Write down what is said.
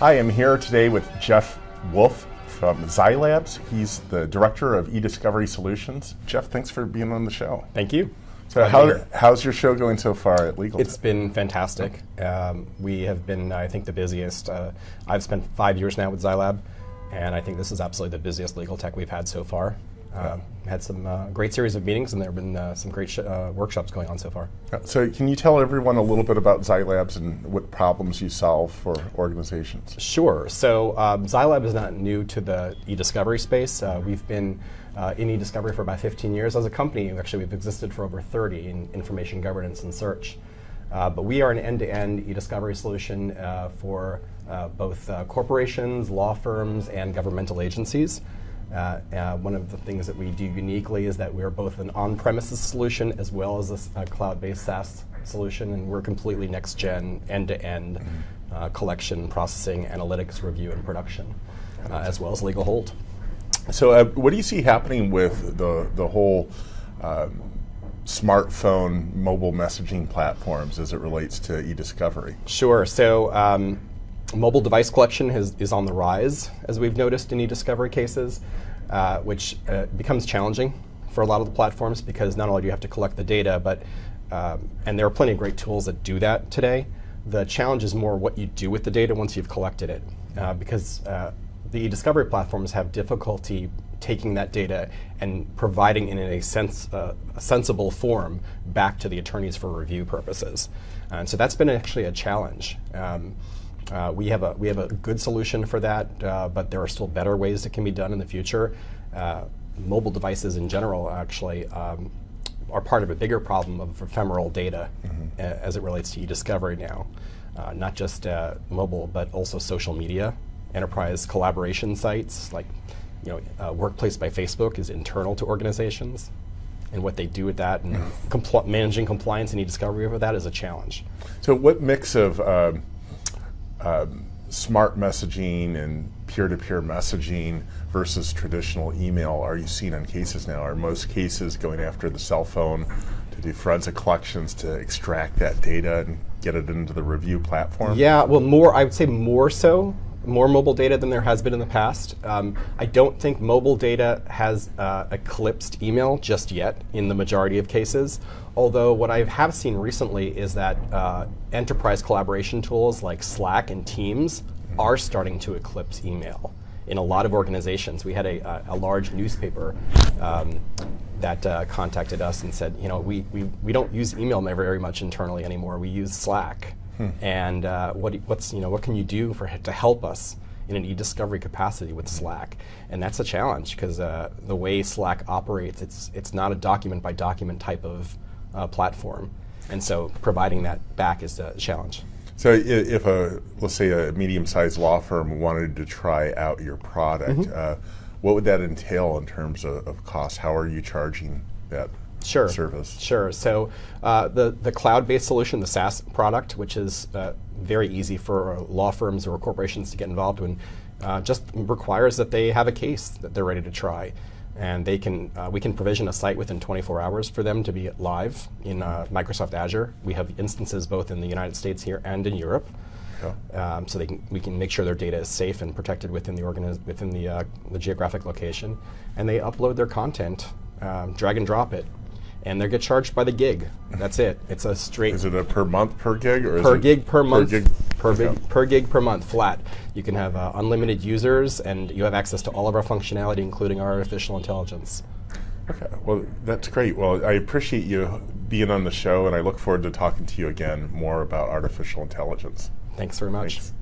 Hi, I'm here today with Jeff Wolf from ZyLABs. He's the director of eDiscovery Solutions. Jeff, thanks for being on the show. Thank you. So, how, how's your show going so far at Legal? It's been fantastic. Um, we have been, I think, the busiest. Uh, I've spent five years now with ZyLAB, and I think this is absolutely the busiest legal tech we've had so far. Um, had some uh, great series of meetings, and there have been uh, some great uh, workshops going on so far. So, can you tell everyone a little bit about ZyLABs and what problems you solve for organizations? Sure. So, um, is not new to the e-discovery space. Uh, we've been uh, in e-discovery for about 15 years as a company. Actually, we've existed for over 30 in information governance and search. Uh, but we are an end-to-end e-discovery solution for both corporations, law firms, and governmental agencies. Uh, uh, one of the things that we do uniquely is that we're both an on-premises solution as well as a, a cloud-based SaaS solution, and we're completely next-gen, end-to-end mm -hmm. uh, collection, processing, analytics, review, and production, uh, as well as legal hold. So, uh, what do you see happening with the the whole um, smartphone mobile messaging platforms as it relates to e-discovery? Sure. So. Um, Mobile device collection has, is on the rise, as we've noticed in e-discovery cases, uh, which uh, becomes challenging for a lot of the platforms because not only do you have to collect the data, but um, and there are plenty of great tools that do that today. The challenge is more what you do with the data once you've collected it, uh, because uh, the e-discovery platforms have difficulty taking that data and providing it in a, sense, uh, a sensible form back to the attorneys for review purposes. And so that's been actually a challenge. Um, uh, we have a we have a good solution for that, uh, but there are still better ways that can be done in the future. Uh, mobile devices in general actually um, are part of a bigger problem of ephemeral data mm -hmm. as it relates to e-discovery now. Uh, not just uh, mobile, but also social media, enterprise collaboration sites like you know, Workplace by Facebook is internal to organizations and what they do with that and compl managing compliance and e-discovery over that is a challenge. So what mix of um, um, smart messaging and peer-to-peer -peer messaging versus traditional email are you seeing on cases now? Are most cases going after the cell phone to do forensic collections to extract that data and get it into the review platform? Yeah, well, more I would say more so more mobile data than there has been in the past. Um, I don't think mobile data has uh, eclipsed email just yet in the majority of cases. Although what I have seen recently is that uh, enterprise collaboration tools like Slack and Teams are starting to eclipse email in a lot of organizations. We had a, a, a large newspaper um, that uh, contacted us and said, you know, we, we, we don't use email very much internally anymore. We use Slack. Hmm. And uh, what, what's, you know, what can you do for, to help us in an e-discovery capacity with Slack? And that's a challenge because uh, the way Slack operates, it's, it's not a document by document type of uh, platform. And so providing that back is a challenge. So if a, let's say a medium-sized law firm wanted to try out your product, mm -hmm. what would that entail in terms of, of cost? How are you charging that sure. service? Sure. So uh, the, the cloud-based solution, the SaaS product, which is uh, very easy for uh, law firms or corporations to get involved in, uh, just requires that they have a case that they're ready to try. And they can, uh, we can provision a site within 24 hours for them to be live in uh, Microsoft Azure. We have instances both in the United States here and in Europe. Um, so they can, we can make sure their data is safe and protected within the within the, the geographic location, and they upload their content, um, drag and drop it and they get charged by the gig. That's it. It's a straight. Is it a per month per gig or per gig per month? Per gig per, okay. gig, per gig per month flat. You can have uh, unlimited users, and you have access to all of our functionality, including our artificial intelligence. Okay, well that's great. Well, I appreciate you being on the show, and I look forward to talking to you again more about artificial intelligence. Thanks very much. Thanks.